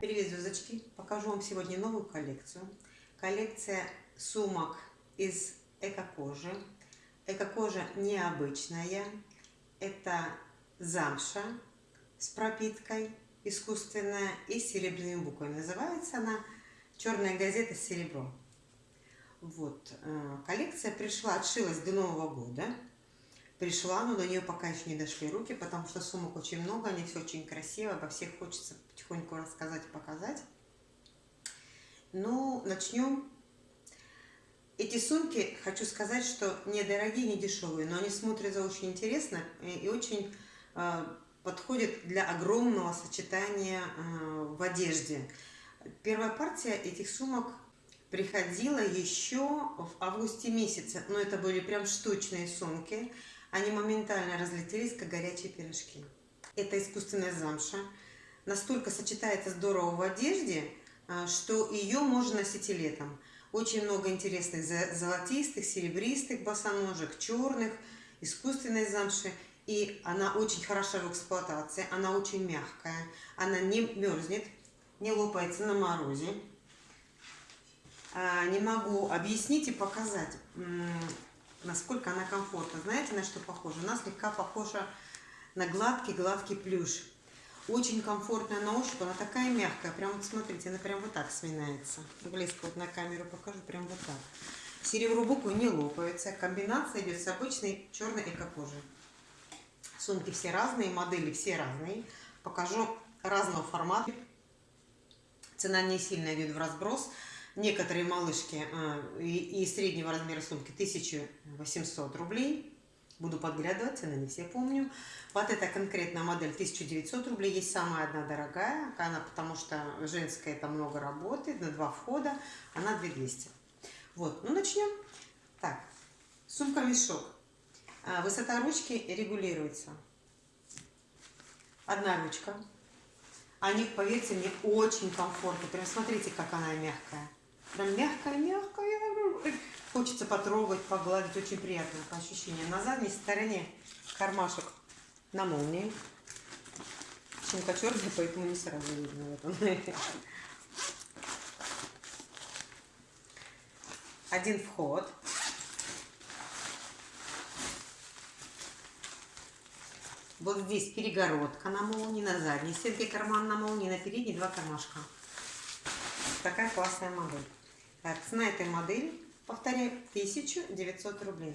Привет, звездочки! Покажу вам сегодня новую коллекцию. Коллекция сумок из эко-кожи. Эко-кожа необычная. Это замша с пропиткой искусственная и с серебряными буквами. Называется она «Черная газета серебро». Вот, э, коллекция пришла, отшилась до Нового года. Пришла, но до нее пока еще не дошли руки, потому что сумок очень много, они все очень красиво, обо всех хочется потихоньку рассказать и показать. Ну, начнем. Эти сумки, хочу сказать, что не дорогие, не дешевые, но они смотрятся очень интересно и очень э, подходят для огромного сочетания э, в одежде. Первая партия этих сумок приходила еще в августе месяце, но это были прям штучные сумки. Они моментально разлетелись, как горячие пирожки. Это искусственная замша. Настолько сочетается здорово в одежде, а, что ее можно носить и летом. Очень много интересных золотистых, серебристых босоножек, черных, искусственной замши. И она очень хороша в эксплуатации, она очень мягкая, она не мерзнет, не лопается на морозе. А, не могу объяснить и показать, насколько она комфортна. Знаете, на что похожа? Она слегка похожа на гладкий-гладкий плюш. Очень комфортная на ощупь, она такая мягкая. Прям вот смотрите, она прям вот так сминается. Близко вот на камеру покажу, прям вот так. Серебро буквы не лопаются. Комбинация идет с обычной черной эко-кожей. Сумки все разные, модели все разные. Покажу разного формата. Цена не сильно идет в разброс. Некоторые малышки э, и, среднего размера сумки 1800 рублей. Буду подглядывать, цены не все помню. Вот эта конкретная модель 1900 рублей. Есть самая одна дорогая, она, потому что женская это много работает, на два входа. Она 2200. Вот, ну начнем. Так, сумка-мешок. А, высота ручки регулируется. Одна ручка. Они, поверьте мне, очень комфортны. Прям смотрите, как она мягкая. Прям мягкая-мягкая. Хочется потрогать, погладить. Очень приятно по ощущениям. На задней стороне кармашек на молнии. Сумка черная, поэтому не сразу видно. Один вход. Вот здесь перегородка на молнии, на задней стенке карман на молнии, на передней два кармашка. Такая классная модель. Так, цена этой модели, повторяю, 1900 рублей.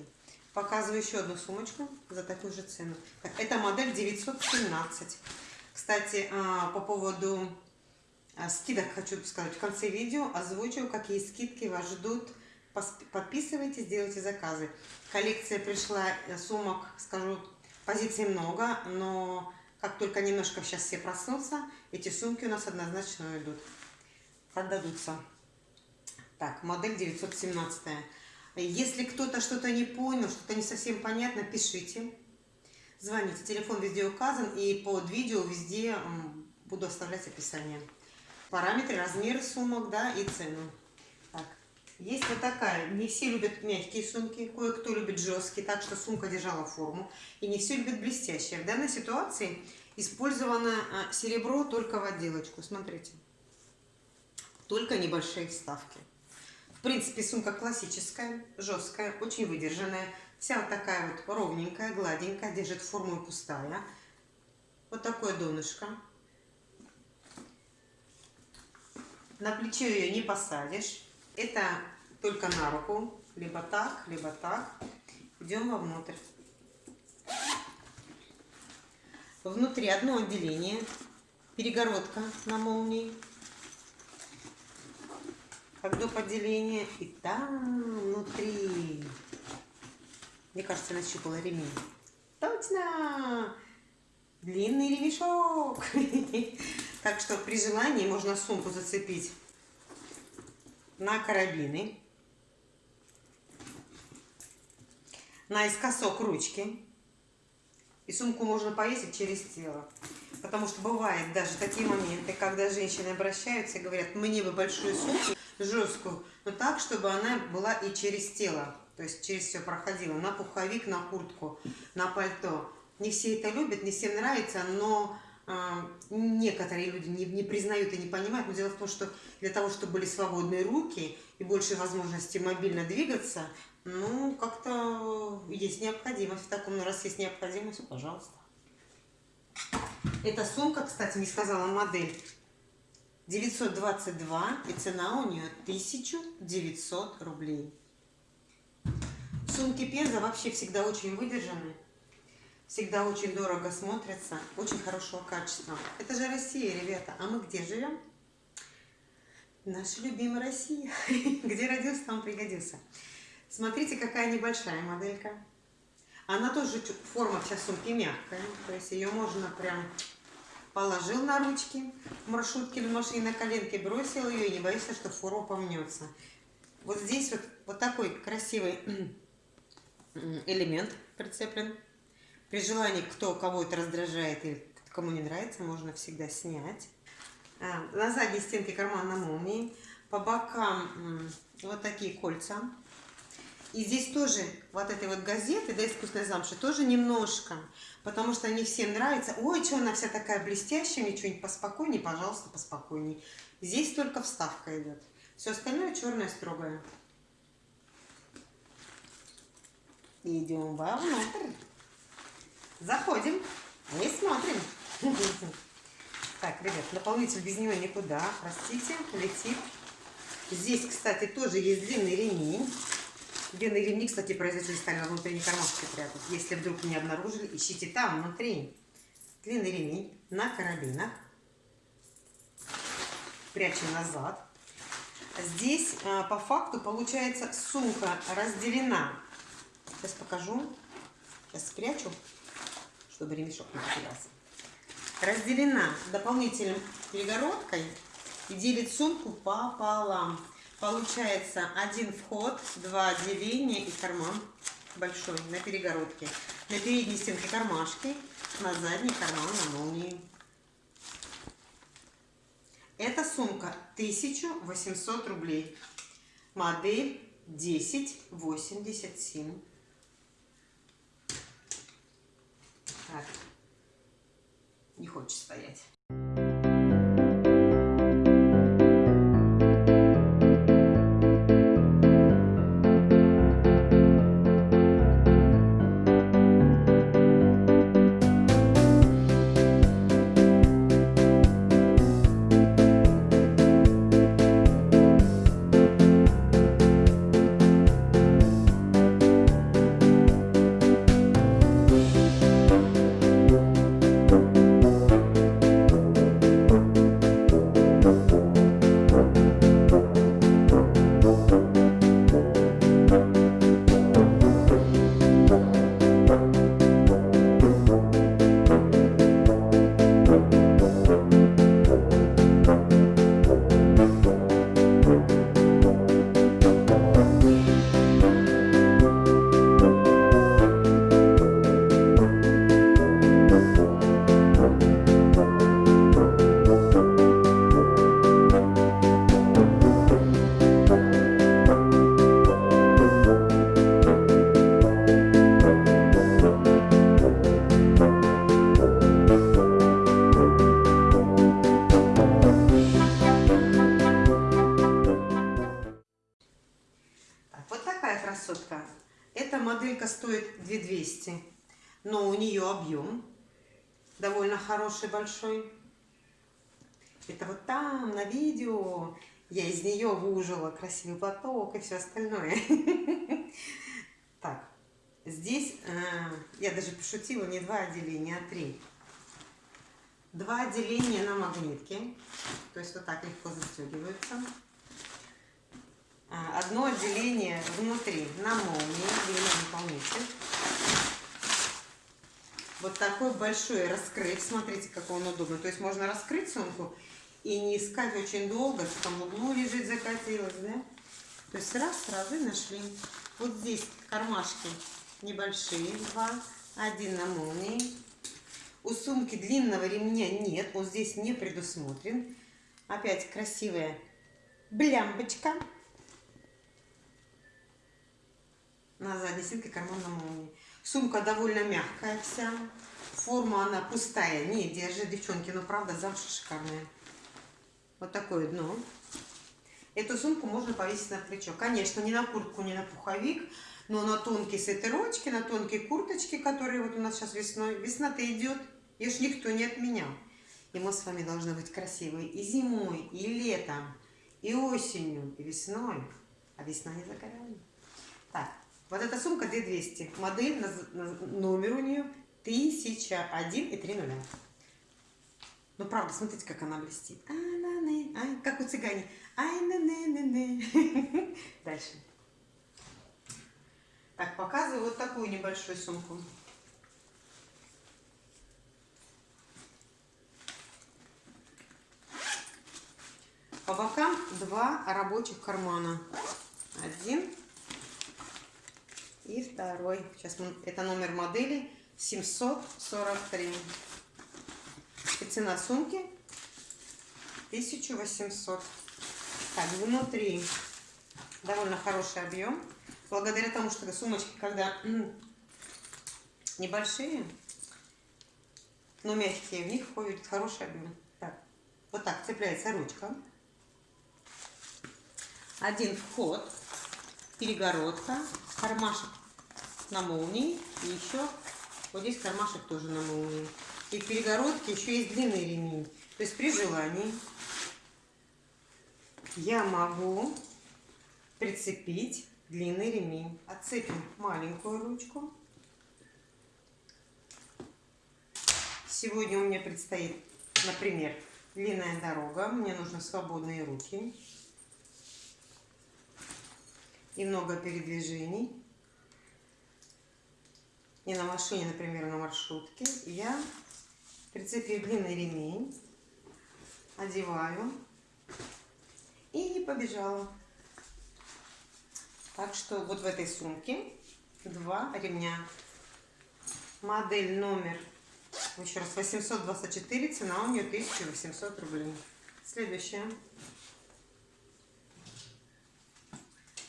Показываю еще одну сумочку за такую же цену. Так, эта модель 917. Кстати, а, по поводу а, скидок хочу сказать. В конце видео озвучу, какие скидки вас ждут. Подписывайтесь, делайте заказы. Коллекция пришла э, сумок, скажу, позиций много, но как только немножко сейчас все проснутся, эти сумки у нас однозначно уйдут продадутся. Так, модель 917. Если кто-то что-то не понял, что-то не совсем понятно, пишите. Звоните. Телефон везде указан, и под видео везде буду оставлять описание. Параметры, размеры сумок, да, и цену. Так, есть вот такая. Не все любят мягкие сумки, кое-кто любит жесткие, так что сумка держала форму. И не все любят блестящие. В данной ситуации использовано а, серебро только в отделочку. Смотрите только небольшие вставки. Принципе, сумка классическая, жесткая, очень выдержанная. Вся вот такая вот ровненькая, гладенькая, держит форму и пустая. Вот такое донышко. На плечо ее не посадишь. Это только на руку. Либо так, либо так. Идем вовнутрь. Внутри одно отделение. Перегородка на молнии как до поделения. И там внутри. Мне кажется, нащупала ремень. Точно! Длинный ремешок. Так что при желании можно сумку зацепить на карабины. Наискосок ручки. И сумку можно повесить через тело. Потому что бывает даже такие моменты, когда женщины обращаются и говорят, мне бы большую сумку, жесткую, но так, чтобы она была и через тело, то есть через все проходила, на пуховик, на куртку, на пальто. Не все это любят, не всем нравится, но а, некоторые люди не, не признают и не понимают, но дело в том, что для того, чтобы были свободные руки и больше возможности мобильно двигаться, ну, как-то есть необходимость в таком, но раз есть необходимость, пожалуйста. Эта сумка, кстати, не сказала модель, 922, и цена у нее 1900 рублей. Сумки Пенза вообще всегда очень выдержаны всегда очень дорого смотрятся, очень хорошего качества. Это же Россия, ребята. А мы где живем? Наша любимая Россия. Где родился, там пригодился. Смотрите, какая небольшая моделька. Она тоже, форма вся сумки мягкая. То есть ее можно прям положил на ручки в маршрутке или в машине на коленке, бросил ее и не боишься, что форма помнется. Вот здесь вот, вот такой красивый элемент прицеплен. При желании, кто кого это раздражает или кому не нравится, можно всегда снять. А, на задней стенке карман на молнии. По бокам вот такие кольца. И здесь тоже вот этой вот газеты, да, искусственной замши, тоже немножко. Потому что они всем нравятся. Ой, что она вся такая блестящая, мне что-нибудь поспокойнее, пожалуйста, поспокойнее. Здесь только вставка идет. Все остальное черное строгое. Идем вовнутрь. Заходим и смотрим. Так, ребят, наполнитель без него никуда. Простите, летит. Здесь, кстати, тоже есть длинный ремень. Длинные ремни, кстати, производители стали на внутренней кармашке прятать. Если вдруг не обнаружили, ищите там, внутри. Длинный ремень на карабинах. Прячем назад. Здесь а, по факту получается сумка разделена. Сейчас покажу. Сейчас спрячу чтобы ремешок не потерялся. Разделена дополнительной перегородкой и делит сумку пополам. Получается один вход, два отделения и карман большой на перегородке. На передней стенке кармашки, на задней карман на молнии. Эта сумка 1800 рублей. Модель 1087. Так. Не хочет стоять. Хороший, большой. Это вот там, на видео, я из нее выужила красивый платок и все остальное. Так, здесь э, я даже пошутила, не два отделения, а три. Два отделения на магнитке, то есть вот так легко застегиваются. А, одно отделение внутри на молнии, длинный наполнитель. Вот такой большой раскрыт. Смотрите, как он удобно. То есть можно раскрыть сумку и не искать очень долго, что там углу лежит, закатилась, да? То есть раз, сразу и нашли. Вот здесь кармашки небольшие, два, один на молнии. У сумки длинного ремня нет, он здесь не предусмотрен. Опять красивая блямбочка. на задней стенке карман на молнии. Сумка довольно мягкая вся. форму она пустая. Не, держи, девчонки, но правда замша шикарная. Вот такое дно. Эту сумку можно повесить на плечо. Конечно, не на куртку, не на пуховик, но на тонкие свитерочки, на тонкие курточки, которые вот у нас сейчас весной. Весна-то идет, ее ж никто не отменял. И мы с вами должны быть красивые и зимой, и летом, и осенью, и весной. А весна не за горами. Так, вот эта сумка 2200. Модель, номер у нее 1001 и 3 нуля. Ну, правда, смотрите, как она блестит. А, на, не, ай, как у цыгане. Ай, на, не, не, не. Дальше. Так, показываю вот такую небольшую сумку. По бокам два рабочих кармана. Один и второй. Сейчас мы, это номер модели 743. И цена сумки 1800. Так, внутри довольно хороший объем. Благодаря тому, что сумочки, когда небольшие, но мягкие, в них входит хороший объем. Так, вот так цепляется ручка один вход, перегородка, кармашек на молнии и еще вот здесь кармашек тоже на молнии. И в перегородке еще есть длинный ремень. То есть при желании я могу прицепить длинный ремень. Отцепим маленькую ручку. Сегодня у меня предстоит, например, длинная дорога. Мне нужны свободные руки и много передвижений. И на машине, например, на маршрутке. Я прицепив длинный ремень, одеваю и побежала. Так что вот в этой сумке два ремня. Модель номер, еще раз, 824, цена у нее 1800 рублей. Следующая.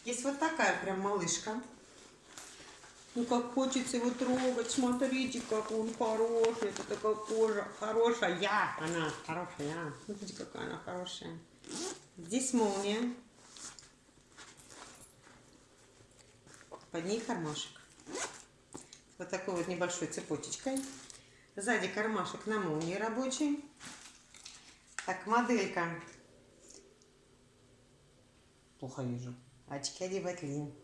Есть вот такая прям малышка. Ну, как хочется его трогать. Смотрите, как он хороший. Это такая кожа хорошая. Я, она хорошая. Смотрите, какая она хорошая. Здесь молния. Под ней кармашек. Вот такой вот небольшой цепочечкой. Сзади кармашек на молнии рабочий. Так, моделька. Плохо вижу очки одевать лень.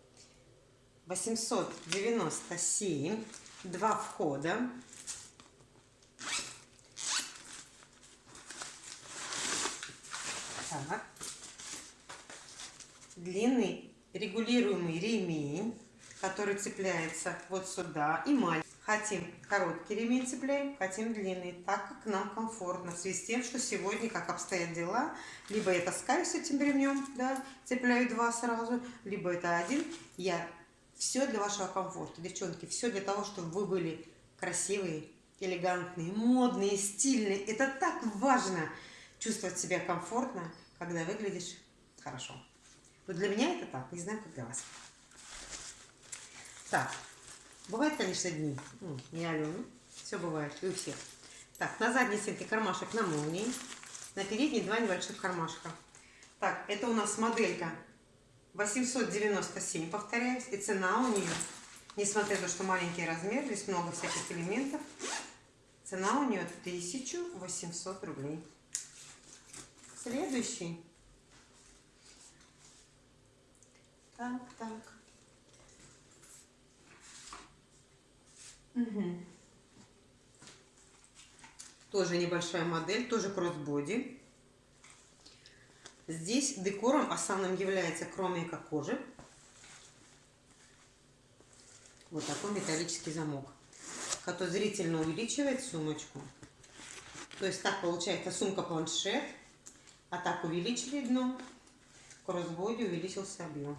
897, два входа. Так. Длинный регулируемый ремень, который цепляется вот сюда и маленький. Хотим короткий ремень цепляем, хотим длинный, так как нам комфортно. В связи с тем, что сегодня, как обстоят дела, либо я таскаю с этим ремнем, да, цепляю два сразу, либо это один. Я все для вашего комфорта, девчонки, все для того, чтобы вы были красивые, элегантные, модные, стильные. Это так важно, чувствовать себя комфортно, когда выглядишь хорошо. Вот для меня это так, не знаю, как для вас. Так, Бывают, конечно, дни. Ну, не Алена. Все бывает. И у всех. Так, на задней стенке кармашек на молнии. На передней два небольших кармашка. Так, это у нас моделька 897, повторяюсь. И цена у нее, несмотря на то, что маленький размер, здесь много всяких элементов, цена у нее 1800 рублей. Следующий. Так, так. Угу. Тоже небольшая модель, тоже кроссбоди. Здесь декором основным является, кроме как кожи, вот такой металлический замок, который зрительно увеличивает сумочку. То есть так получается сумка-планшет, а так увеличили дно, кроссбоди увеличился объем.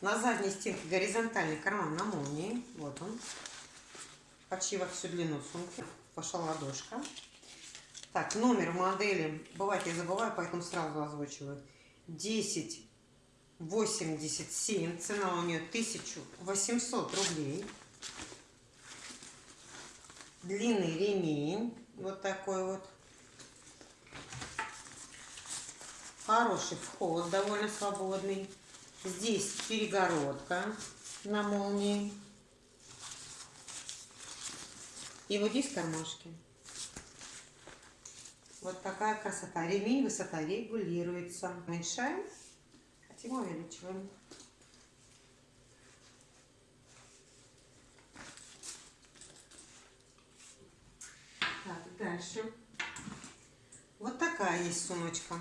На задней стенке горизонтальный карман на молнии. Вот он. Почти во всю длину сумки. Пошла ладошка. Так, номер модели. Бывает, я забываю, поэтому сразу озвучиваю. 10 87. Цена у нее 1800 рублей. длинный ремень, вот такой вот. Хороший вход, довольно свободный. Здесь перегородка на молнии. И вот здесь кармашки. Вот такая красота. Ремень, высота регулируется. Уменьшаем, хотим увеличиваем. Так, дальше. Вот такая есть сумочка.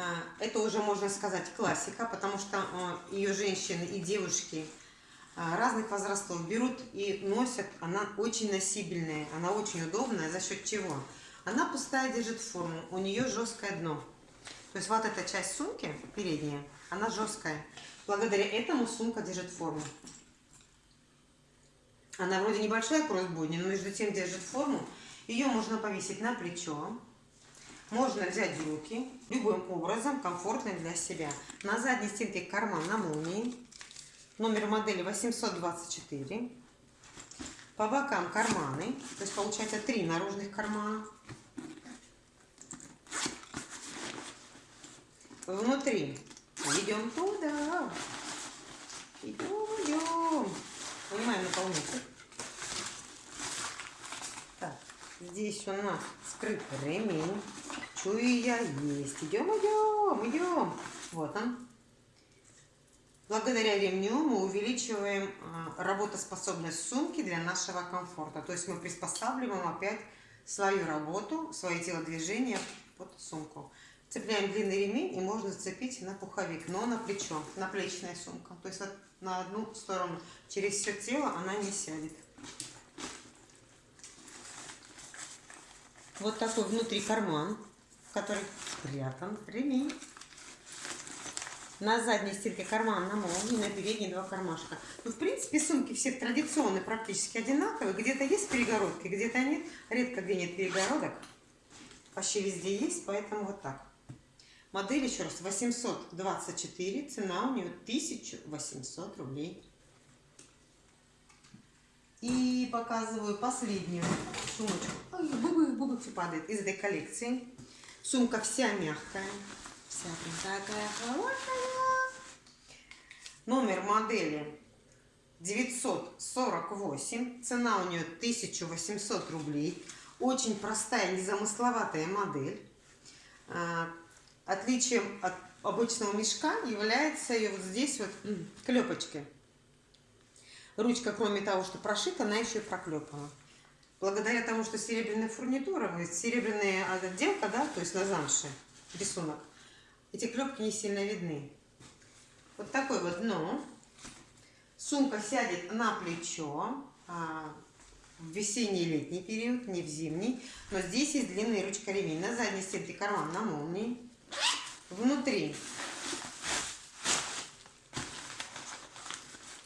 А, это уже можно сказать классика, потому что а, ее женщины и девушки а, разных возрастов берут и носят. Она очень носибельная, она очень удобная. За счет чего? Она пустая держит форму, у нее жесткое дно. То есть вот эта часть сумки, передняя, она жесткая. Благодаря этому сумка держит форму. Она вроде небольшая кроссбойня, но между тем держит форму. Ее можно повесить на плечо. Можно взять в руки любым образом, комфортный для себя. На задней стенке карман на молнии. Номер модели 824. По бокам карманы. То есть получается три наружных кармана. внутри. Идем туда. Идем, идем. Понимаем наполнитель. Так, здесь у нас скрыт ремень. Чую я есть. Идем, идем, идем. Вот он. Благодаря ремню мы увеличиваем а, работоспособность сумки для нашего комфорта. То есть мы приспосабливаем опять свою работу, свои телодвижения под сумку. Цепляем длинный ремень и можно зацепить на пуховик, но на плечо, на плечная сумка. То есть на одну сторону. Через все тело она не сядет. Вот такой внутри карман, в который спрятан ремень. На задней стенке карман на молнии, на передней два кармашка. Ну, в принципе, сумки все традиционные, практически одинаковые. Где-то есть перегородки, где-то нет. Редко где нет перегородок. Почти везде есть, поэтому вот так. Модель, еще раз, 824, цена у нее 1800 рублей. И показываю последнюю сумочку. Ой, бубы, бубы все падает из этой коллекции. Сумка вся мягкая. Вся такая хорошая. Номер модели 948. Цена у нее 1800 рублей. Очень простая, незамысловатая модель. А, Отличием от обычного мешка является и вот здесь вот клепочки. Ручка, кроме того, что прошита, она еще и проклепана. Благодаря тому, что серебряная фурнитура, серебряная отделка, да, то есть на замше рисунок, эти клепки не сильно видны. Вот такой вот дно. Сумка сядет на плечо а, в весенний летний период, не в зимний. Но здесь есть длинная ручка ремень. На задней стенке карман на молнии внутри.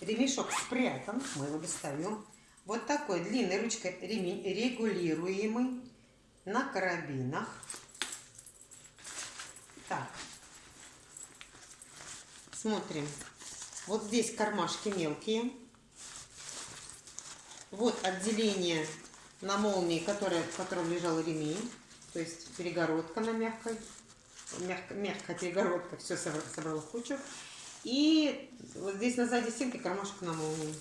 Ремешок спрятан, мы его достаем. Вот такой длинной ручкой ремень регулируемый на карабинах. Так, смотрим. Вот здесь кармашки мелкие. Вот отделение на молнии, которое, в котором лежал ремень. То есть перегородка на мягкой мягко, мягкая перегородка, все собрала в кучу. И вот здесь на задней стенке кармашек на молнии.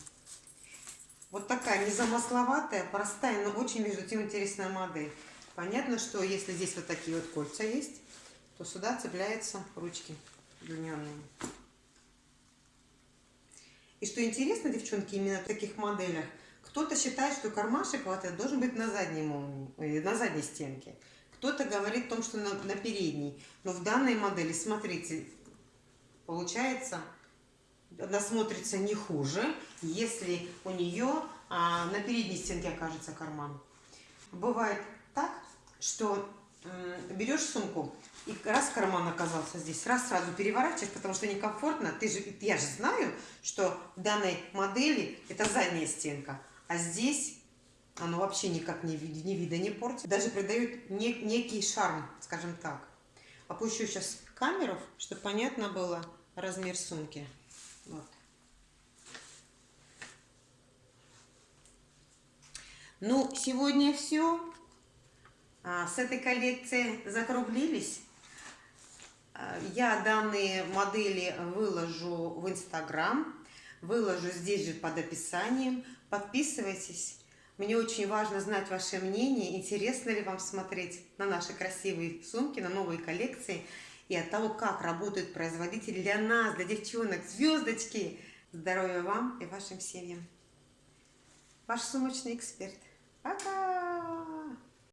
Вот такая незамысловатая, простая, но очень, между тем, интересная модель. Понятно, что если здесь вот такие вот кольца есть, то сюда цепляются ручки удлиненные. И что интересно, девчонки, именно в таких моделях, кто-то считает, что кармашек вот этот должен быть на задней э, на задней стенке. Кто-то говорит о том, что на, на передней. Но в данной модели, смотрите, получается, она смотрится не хуже, если у нее а, на передней стенке окажется карман. Бывает так, что берешь сумку, и раз карман оказался здесь, раз сразу переворачиваешь, потому что некомфортно. Ты же, я же знаю, что в данной модели это задняя стенка, а здесь оно вообще никак не, ни вида не портит. Даже придает не, некий шарм, скажем так. Опущу сейчас камеру, чтобы понятно было размер сумки. Вот. Ну, сегодня все. С этой коллекции закруглились. А, я данные модели выложу в Инстаграм, выложу здесь же под описанием. Подписывайтесь. Мне очень важно знать ваше мнение, интересно ли вам смотреть на наши красивые сумки, на новые коллекции и от того, как работают производители для нас, для девчонок, звездочки. Здоровья вам и вашим семьям. Ваш сумочный эксперт. Пока!